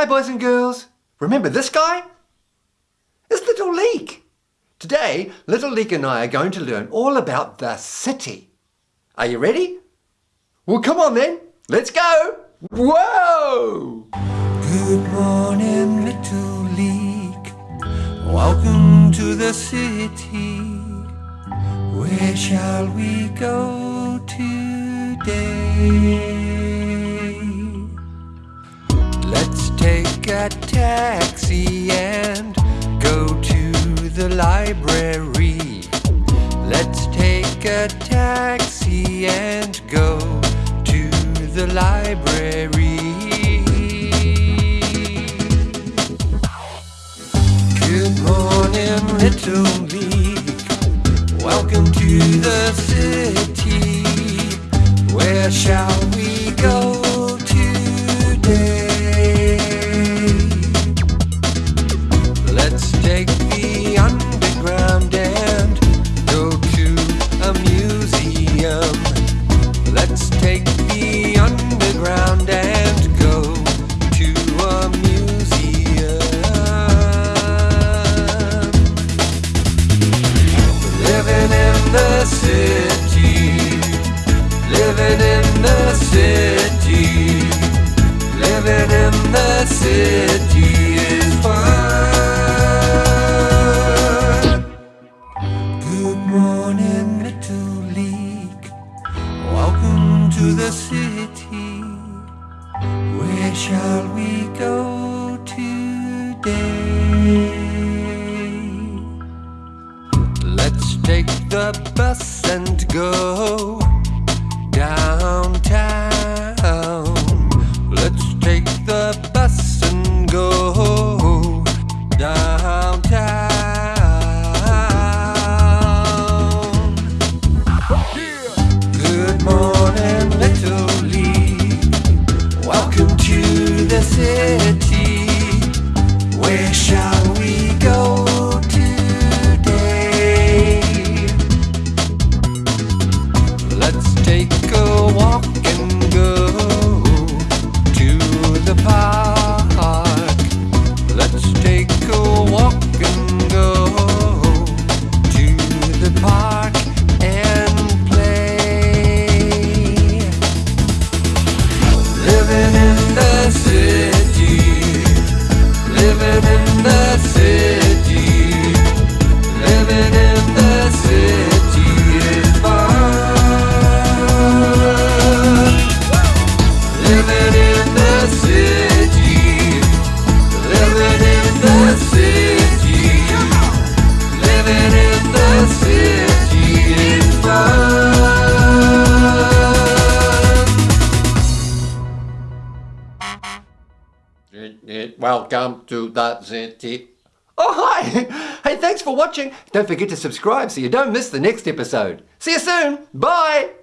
Hi boys and girls. Remember this guy? It's Little Leek. Today, Little Leek and I are going to learn all about the city. Are you ready? Well, come on then. Let's go. Whoa! Good morning, Little Leek. Welcome to the city. Where shall we go today? A taxi and go to the library. Let's take a taxi and go to the library. Good morning, Little Leek. Welcome to the city. Where shall we the city is fun. Good morning, Little Leek. Welcome to the city. Where shall we go today? Let's take the bus and go downtown. Good morning, Little Leek. Welcome to the city. Where shall Living in the city, living in the city, living in the city is fun. Welcome to the city. Oh, hi! Hey, thanks for watching. Don't forget to subscribe so you don't miss the next episode. See you soon. Bye!